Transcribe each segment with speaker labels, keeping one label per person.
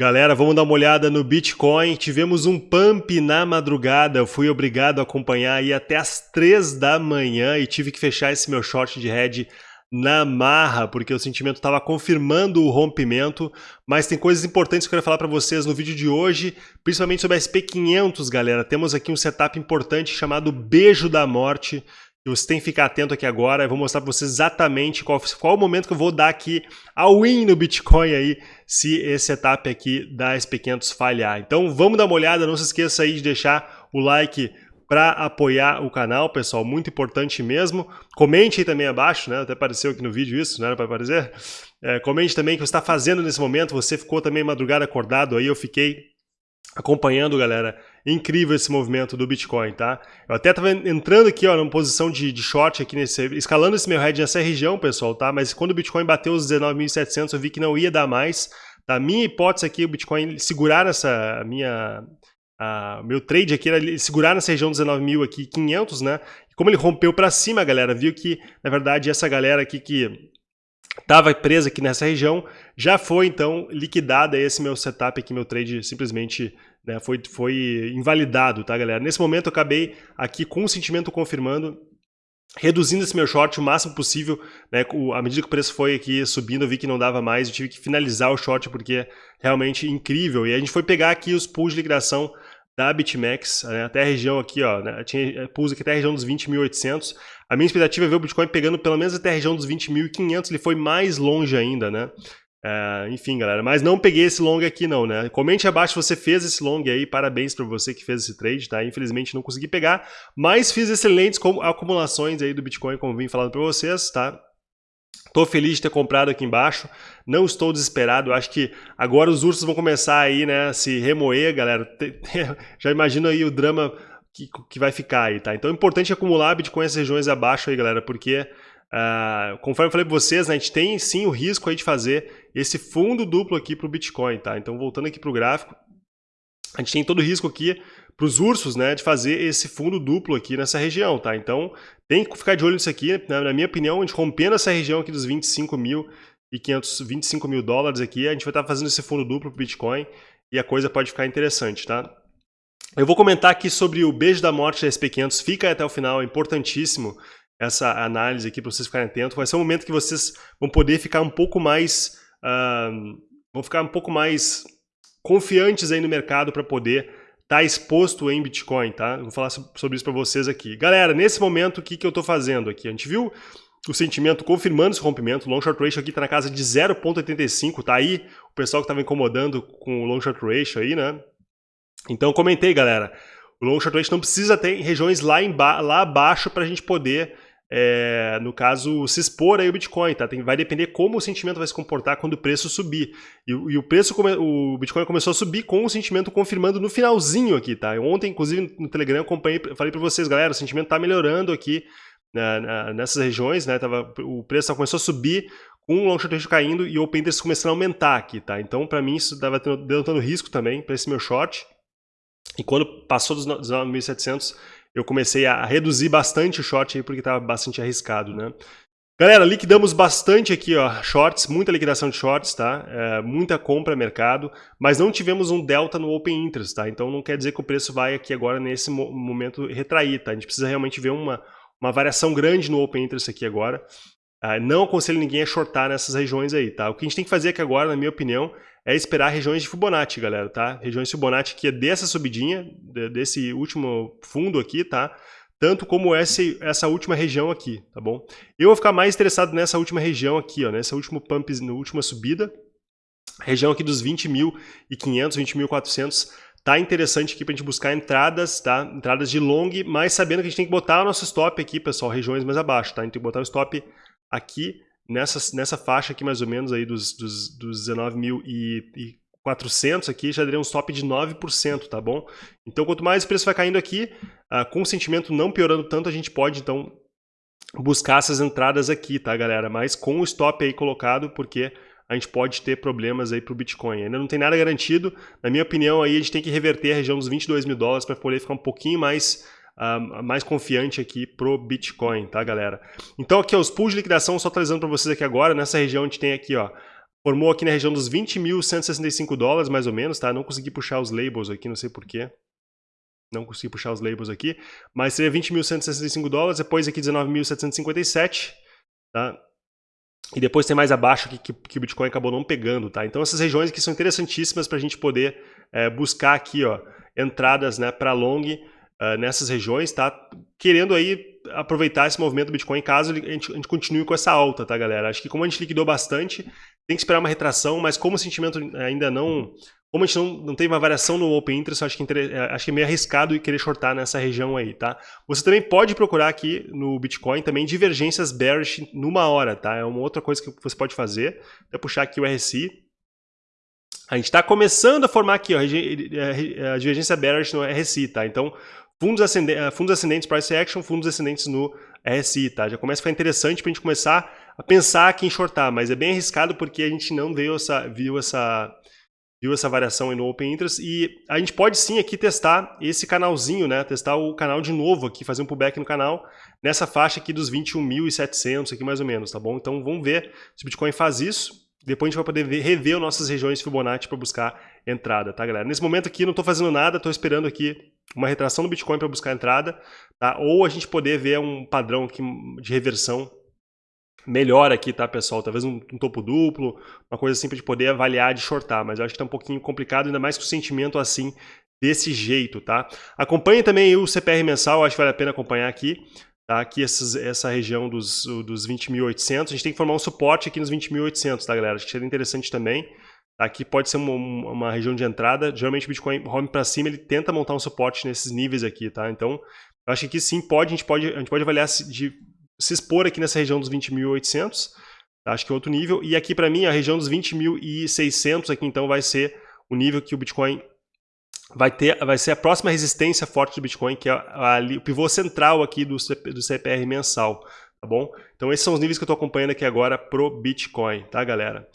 Speaker 1: Galera, vamos dar uma olhada no Bitcoin. Tivemos um pump na madrugada. Eu fui obrigado a acompanhar aí até as 3 da manhã e tive que fechar esse meu short de head na marra, porque o sentimento estava confirmando o rompimento, mas tem coisas importantes que eu quero falar para vocês no vídeo de hoje, principalmente sobre a SP500, galera. Temos aqui um setup importante chamado Beijo da Morte, você tem que ficar atento aqui agora, eu vou mostrar para vocês exatamente qual, qual o momento que eu vou dar aqui a win no Bitcoin aí, se esse setup aqui da SP500 falhar. Então vamos dar uma olhada, não se esqueça aí de deixar o like para apoiar o canal, pessoal, muito importante mesmo. Comente aí também abaixo, né? Até apareceu aqui no vídeo isso, não era para aparecer? É, comente também o que você está fazendo nesse momento, você ficou também madrugada acordado aí, eu fiquei acompanhando, galera. Incrível esse movimento do Bitcoin, tá? Eu até estava entrando aqui, ó, numa posição de, de short aqui, nesse, escalando esse meu head nessa região, pessoal, tá? Mas quando o Bitcoin bateu os 19.700, eu vi que não ia dar mais. Tá? Minha hipótese aqui, o Bitcoin segurar essa minha... Meu trade aqui era segurar nessa região dos 19.000 aqui, 500, né? E como ele rompeu para cima, galera, viu que, na verdade, essa galera aqui que estava presa aqui nessa região, já foi então liquidada esse meu setup aqui, meu trade simplesmente né, foi, foi invalidado, tá galera? Nesse momento eu acabei aqui com o sentimento confirmando, reduzindo esse meu short o máximo possível, né, à medida que o preço foi aqui subindo, eu vi que não dava mais, eu tive que finalizar o short porque é realmente incrível. E a gente foi pegar aqui os pools de liquidação da BitMEX, né, até a região aqui, ó, né, tinha pools aqui até a região dos 20.800. A minha expectativa é ver o Bitcoin pegando pelo menos até a região dos 20.500, ele foi mais longe ainda, né? É, enfim, galera, mas não peguei esse long aqui não, né? Comente abaixo se você fez esse long aí, parabéns para você que fez esse trade, tá? Infelizmente não consegui pegar, mas fiz excelentes acumulações aí do Bitcoin, como vim falando para vocês, tá? Tô feliz de ter comprado aqui embaixo, não estou desesperado, acho que agora os ursos vão começar aí, né, a se remoer, galera. Já imagino aí o drama que, que vai ficar aí, tá? Então é importante acumular Bitcoin nessas regiões abaixo aí, galera, porque Uh, conforme eu falei para vocês, né, a gente tem sim o risco aí de fazer esse fundo duplo aqui para o Bitcoin, tá? Então voltando aqui para o gráfico, a gente tem todo o risco aqui para os ursos, né, de fazer esse fundo duplo aqui nessa região, tá? Então tem que ficar de olho nisso aqui, né? na minha opinião, a gente rompendo essa região aqui dos 25 mil e 525 mil dólares aqui, a gente vai estar tá fazendo esse fundo duplo para o Bitcoin e a coisa pode ficar interessante, tá? Eu vou comentar aqui sobre o beijo da morte da SP500, fica até o final, é importantíssimo essa análise aqui para vocês ficarem atentos. Vai ser um momento que vocês vão poder ficar um pouco mais... Uh, vão ficar um pouco mais confiantes aí no mercado para poder estar tá exposto em Bitcoin, tá? vou falar sobre isso para vocês aqui. Galera, nesse momento, o que, que eu estou fazendo aqui? A gente viu o sentimento confirmando esse rompimento, o long short ratio aqui está na casa de 0.85, tá aí o pessoal que estava incomodando com o long short ratio aí, né? Então comentei, galera, o long short ratio não precisa ter regiões lá, lá abaixo para a gente poder é, no caso, se expor aí o Bitcoin, tá? Tem, vai depender como o sentimento vai se comportar quando o preço subir. E, e o preço, o Bitcoin começou a subir com o sentimento confirmando no finalzinho aqui, tá? Ontem, inclusive, no Telegram, acompanhei, falei para vocês, galera, o sentimento tá melhorando aqui né, nessas regiões, né? Tava, o preço começou a subir com o long short caindo e o open interest começando a aumentar aqui, tá? Então, para mim, isso estava dando risco também para esse meu short. E quando passou dos 9.700, eu comecei a reduzir bastante o short aí porque estava bastante arriscado, né? Galera, liquidamos bastante aqui, ó, shorts, muita liquidação de shorts, tá? É, muita compra mercado, mas não tivemos um delta no open interest, tá? Então não quer dizer que o preço vai aqui agora nesse momento retrair, tá? A gente precisa realmente ver uma, uma variação grande no open interest aqui agora. Ah, não aconselho ninguém a shortar nessas regiões aí, tá? O que a gente tem que fazer aqui agora, na minha opinião, é esperar regiões de Fibonacci, galera, tá? Regiões de Fibonacci que é dessa subidinha, desse último fundo aqui, tá? Tanto como essa, essa última região aqui, tá bom? Eu vou ficar mais interessado nessa última região aqui, ó, nessa última pump, na última subida, região aqui dos 20.500, 20.400, tá interessante aqui para a gente buscar entradas, tá? Entradas de long, mas sabendo que a gente tem que botar o nosso stop aqui, pessoal, regiões mais abaixo, tá? A gente tem que botar o stop aqui nessa, nessa faixa aqui mais ou menos aí dos, dos, dos 19.400 aqui, já daria um stop de 9%, tá bom? Então quanto mais o preço vai caindo aqui, uh, com o sentimento não piorando tanto, a gente pode então buscar essas entradas aqui, tá galera? Mas com o stop aí colocado, porque a gente pode ter problemas aí para o Bitcoin. Ainda não tem nada garantido. Na minha opinião, aí a gente tem que reverter a região dos 22 mil dólares para poder ficar um pouquinho mais uh, mais confiante aqui pro Bitcoin, tá, galera? Então aqui, ó, os pools de liquidação, só atualizando para vocês aqui agora, nessa região a gente tem aqui, ó, formou aqui na região dos 20.165 dólares, mais ou menos, tá? Não consegui puxar os labels aqui, não sei porquê. Não consegui puxar os labels aqui, mas seria 20.165 dólares, depois aqui 19.757, tá? E depois tem mais abaixo aqui que, que, o Bitcoin acabou não pegando, tá? Então essas regiões aqui são interessantíssimas para a gente poder é, buscar aqui, ó, entradas, né, para long uh, nessas regiões, tá? Querendo aí aproveitar esse movimento do Bitcoin caso a gente, a gente, continue com essa alta, tá, galera? Acho que como a gente liquidou bastante, tem que esperar uma retração, mas como o sentimento ainda não... Como a gente não, não teve uma variação no Open Interest, acho que, é, acho que é meio arriscado querer shortar nessa região aí, tá? Você também pode procurar aqui no Bitcoin também divergências bearish numa hora, tá? É uma outra coisa que você pode fazer. Vou puxar aqui o RSI. A gente está começando a formar aqui ó, a divergência bearish no RSI, tá? Então, Fundos, ascendentes, eh, fundos ascendentes price action, fundos ascendentes no RSI, tá? Já começa a ficar interessante para a gente começar a pensar aqui em shortar, mas é bem arriscado porque a gente não viu essa, viu essa, viu essa variação no Open Interest e a gente pode sim aqui testar esse canalzinho, né? Testar o canal de novo aqui, fazer um pullback no canal nessa faixa aqui dos 21.700 aqui mais ou menos, tá bom? Então vamos ver se o Bitcoin faz isso. Depois a gente vai poder ver, rever as nossas regiões Fibonacci para buscar entrada, tá galera? Nesse momento aqui não estou fazendo nada, estou esperando aqui uma retração do Bitcoin para buscar entrada, tá? ou a gente poder ver um padrão aqui de reversão melhor aqui, tá, pessoal? Talvez um, um topo duplo, uma coisa assim para poder avaliar de shortar, mas eu acho que está um pouquinho complicado, ainda mais com o sentimento assim, desse jeito, tá? Acompanhe também o CPR mensal, acho que vale a pena acompanhar aqui, tá? Aqui essas, essa região dos, dos 20.800, a gente tem que formar um suporte aqui nos 20.800, tá, galera? Acho que seria interessante também. Aqui pode ser uma, uma região de entrada. Geralmente o Bitcoin home para cima, ele tenta montar um suporte nesses níveis aqui, tá? Então, eu acho que aqui sim pode, a gente pode, a gente pode avaliar se, de se expor aqui nessa região dos 20.800, tá? acho que é outro nível. E aqui para mim, a região dos 20.600 aqui então vai ser o nível que o Bitcoin vai ter, vai ser a próxima resistência forte do Bitcoin, que é ali, o pivô central aqui do, do CPR mensal, tá bom? Então esses são os níveis que eu estou acompanhando aqui agora pro Bitcoin, tá galera?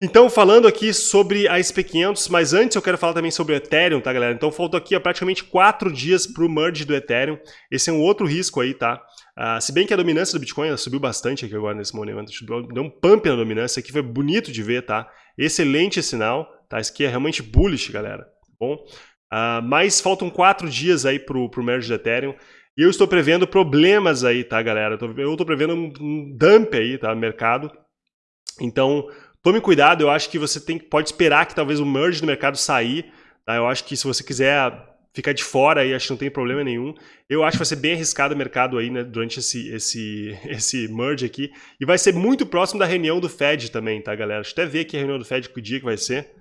Speaker 1: Então, falando aqui sobre a SP500, mas antes eu quero falar também sobre o Ethereum, tá, galera? Então, faltam aqui ó, praticamente quatro dias para o merge do Ethereum. Esse é um outro risco aí, tá? Uh, se bem que a dominância do Bitcoin subiu bastante aqui agora nesse momento, deu um pump na dominância, aqui foi bonito de ver, tá? Excelente sinal, tá? Isso aqui é realmente bullish, galera, tá bom? Uh, mas faltam quatro dias aí pro, pro merge do Ethereum. E eu estou prevendo problemas aí, tá, galera? Eu estou prevendo um dump aí, tá, mercado. Então, Tome cuidado, eu acho que você tem, pode esperar que talvez o merge do mercado sair. Tá? Eu acho que se você quiser ficar de fora aí, acho que não tem problema nenhum. Eu acho que vai ser bem arriscado o mercado aí, né, durante esse, esse, esse merge aqui. E vai ser muito próximo da reunião do Fed também, tá, galera? Deixa eu até ver aqui a reunião do Fed, que dia que vai ser.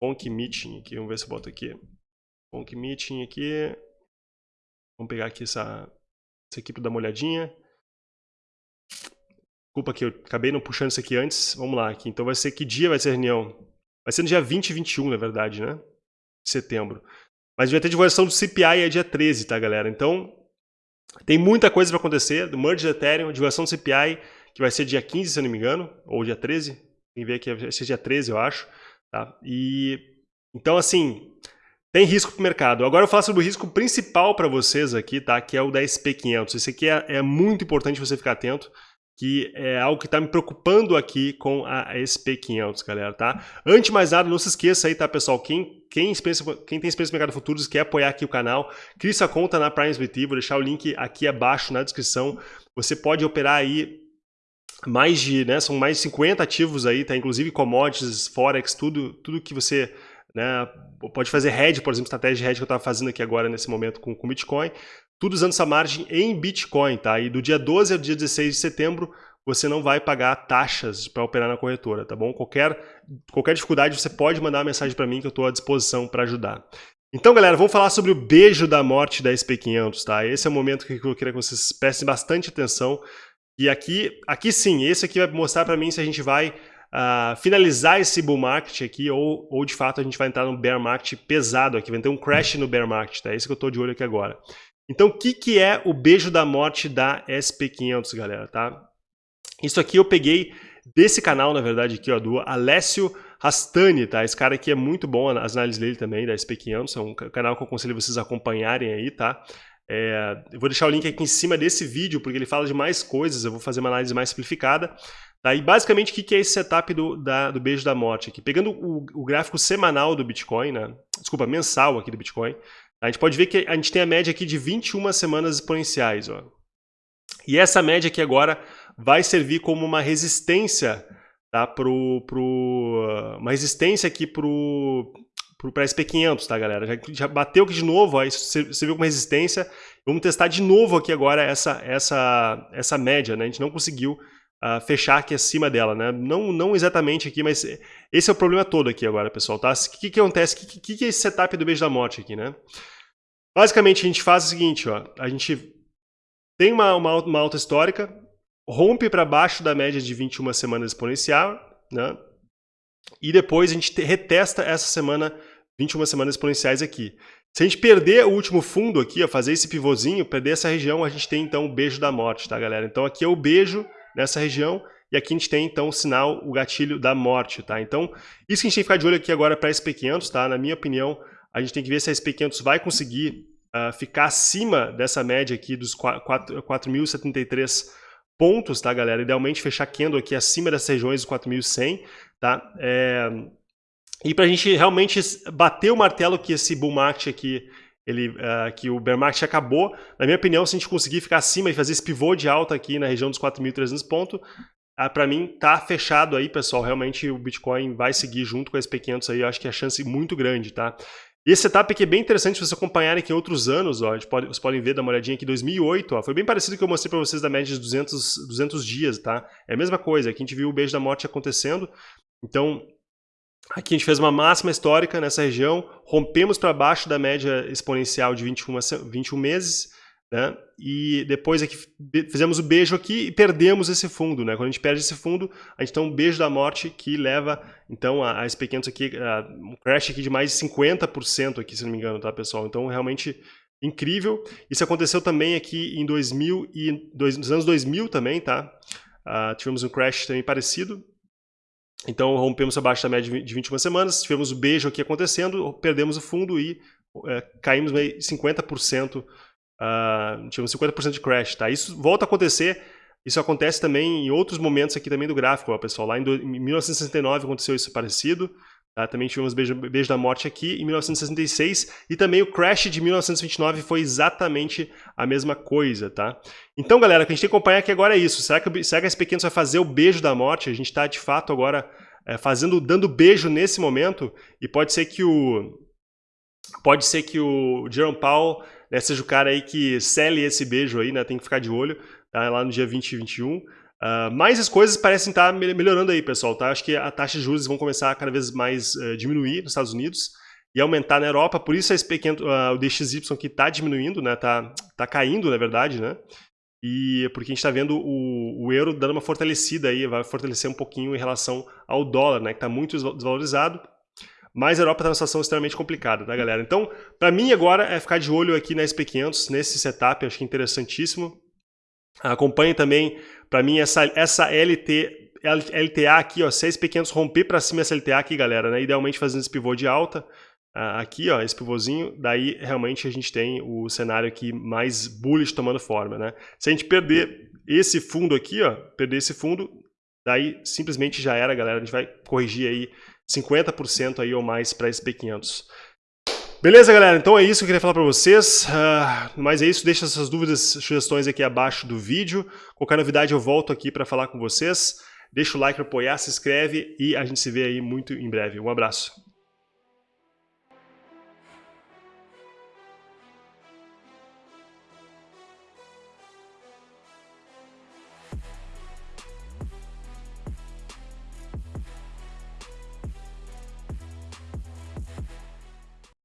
Speaker 1: Ponk Meeting aqui, vamos ver se eu boto aqui. Ponk Meeting aqui. Vamos pegar aqui essa, essa aqui para dar uma olhadinha. Desculpa que eu acabei não puxando isso aqui antes. Vamos lá aqui. Então vai ser que dia vai ser a reunião? Vai ser no dia 20 e 21, na verdade, né? De setembro. Mas vai ter divulgação do CPI é dia 13, tá, galera? Então, tem muita coisa para acontecer. Do merge do Ethereum, divulgação do CPI, que vai ser dia 15, se eu não me engano, ou dia 13. Tem que ver aqui, vai ser dia 13, eu acho. Tá? E, então, assim, tem risco para o mercado. Agora eu falo sobre o risco principal para vocês aqui, tá? Que é o da SP500. Esse aqui é, é muito importante você ficar atento que é algo que está me preocupando aqui com a SP500, galera, tá? Antes de mais nada, não se esqueça aí, tá, pessoal? Quem, quem, quem tem experiência no mercado futuros quer apoiar aqui o canal, crie sua conta na Prime SBT, vou deixar o link aqui abaixo na descrição. Você pode operar aí mais de, né, são mais de 50 ativos aí, tá? Inclusive commodities, forex, tudo, tudo que você né, pode fazer hedge, por exemplo, estratégia de hedge que eu estava fazendo aqui agora nesse momento com, com Bitcoin tudo usando essa margem em Bitcoin, tá? E do dia 12 ao dia 16 de setembro, você não vai pagar taxas para operar na corretora, tá bom? Qualquer, qualquer dificuldade, você pode mandar uma mensagem para mim que eu estou à disposição para ajudar. Então, galera, vamos falar sobre o beijo da morte da SP500, tá? Esse é o momento que eu queria que vocês prestem bastante atenção. E aqui, aqui sim, esse aqui vai mostrar para mim se a gente vai uh, finalizar esse bull market aqui ou, ou, de fato, a gente vai entrar no bear market pesado aqui, vai ter um crash no bear market, tá? Esse que eu estou de olho aqui agora. Então, o que, que é o beijo da morte da SP500, galera, tá? Isso aqui eu peguei desse canal, na verdade, aqui, ó, do Alessio Rastani, tá? Esse cara aqui é muito bom, as análises dele também, da SP500, é um canal que eu aconselho vocês acompanharem aí, tá? É, eu vou deixar o link aqui em cima desse vídeo, porque ele fala de mais coisas, eu vou fazer uma análise mais simplificada. Tá? E basicamente o que é esse setup do, da, do beijo da morte aqui? Pegando o, o, gráfico semanal do Bitcoin, né? desculpa, mensal aqui do Bitcoin, a gente pode ver que a gente tem a média aqui de 21 semanas exponenciais. Ó. E essa média aqui agora vai servir como uma resistência, tá? pro, pro, uma resistência aqui para o SP500, tá galera? Já, já, bateu aqui de novo, ó, isso serviu como resistência. Vamos testar de novo aqui agora essa, essa, essa média, né? A gente não conseguiu uh, fechar aqui acima dela, né? Não, não exatamente aqui, mas esse é o problema todo aqui agora, pessoal, tá? O que, que acontece? O que, que, que é esse setup do beijo da morte aqui, né? Basicamente, a gente faz o seguinte, ó, a gente tem uma, uma, uma alta histórica, rompe para baixo da média de 21 semanas exponencial, né? E depois a gente retesta essa semana 21 semanas exponenciais aqui. Se a gente perder o último fundo aqui, ó, fazer esse pivôzinho, perder essa região, a gente tem então o beijo da morte, tá, galera? Então aqui é o beijo nessa região, e aqui a gente tem então o sinal, o gatilho da morte, tá? Então, isso que a gente tem que ficar de olho aqui agora para SP500, tá? Na minha opinião, a gente tem que ver se a SP500 vai conseguir uh, ficar acima dessa média aqui dos 4.073 pontos, tá, galera? Idealmente fechar candle aqui acima dessas regiões dos 4.100, tá? É... E para a gente realmente bater o martelo que esse bull market aqui ele, uh, que o bear market acabou. Na minha opinião, se a gente conseguir ficar acima e fazer esse pivô de alta aqui na região dos 4.300 pontos, uh, para mim tá fechado aí, pessoal. Realmente o Bitcoin vai seguir junto com a SP500 aí, eu acho que é a chance muito grande, tá? Esse setup aqui é bem interessante se vocês acompanharem aqui em outros anos, ó, pode, vocês podem ver, dar uma olhadinha aqui, 2008, ó, foi bem parecido com o que eu mostrei para vocês da média de 200, 200 dias, tá? É a mesma coisa, aqui a gente viu o beijo da morte acontecendo, então Aqui a gente fez uma máxima histórica nessa região, rompemos para baixo da média exponencial de 21, 21 meses, né? e depois aqui fizemos o beijo aqui e perdemos esse fundo. Né? Quando a gente perde esse fundo, a gente tem um beijo da morte que leva então a, a SP500 aqui, a, um crash aqui de mais de 50% aqui, se não me engano, tá pessoal? Então realmente incrível. Isso aconteceu também aqui em 2000 e dois, nos anos 2000 também, tá? Uh, tivemos um crash também parecido, então rompemos abaixo da média de 21 semanas, tivemos o beijo aqui acontecendo, perdemos o fundo e é, caímos 50%, uh, tivemos 50% de crash. Tá? Isso volta a acontecer, isso acontece também em outros momentos aqui também do gráfico, ó, pessoal. Lá em, do, em 1969 aconteceu isso parecido, tá? também tivemos beijo, beijo da morte aqui em 1966 e também o crash de 1929 foi exatamente a mesma coisa. Tá? Então, galera, o que a gente tem que acompanhar aqui agora é isso. Será que, será que esse pequeno vai fazer o beijo da morte? A gente está, de fato, agora é, fazendo, dando beijo nesse momento e pode ser que o pode ser que o Jerome Powell né, seja o cara aí que cele esse beijo aí, né? Tem que ficar de olho, tá? Lá no dia 20 e 21. Uh, mas as coisas parecem estar tá melhorando aí, pessoal, tá? Acho que a taxa de juros vão começar a cada vez mais uh, diminuir nos Estados Unidos e aumentar na Europa, por isso esse pequeno, uh, o DXY que está diminuindo, né? Tá, tá caindo, na verdade, né? E porque a gente está vendo o, o, euro dando uma fortalecida aí, vai fortalecer um pouquinho em relação ao dólar, né? Que está muito desvalorizado. Mas a Europa está numa situação extremamente complicada, tá, galera? Então, para mim agora é ficar de olho aqui na SP500, nesse setup, acho que é interessantíssimo. Acompanhe também, para mim, essa, essa LT, LTA aqui, ó, se a SP500 romper para cima essa LTA aqui, galera, né? Idealmente fazendo esse pivô de alta, aqui, ó, esse pivôzinho, daí realmente a gente tem o cenário aqui mais bullish tomando forma, né? Se a gente perder esse fundo aqui, ó, perder esse fundo, daí simplesmente já era, galera, a gente vai corrigir aí 50% aí ou mais para esse P500. Beleza, galera? Então é isso que eu queria falar para vocês. Uh, mas é isso, deixa essas dúvidas, sugestões aqui abaixo do vídeo. Qualquer novidade eu volto aqui para falar com vocês. Deixa o like para apoiar, se inscreve e a gente se vê aí muito em breve. Um abraço.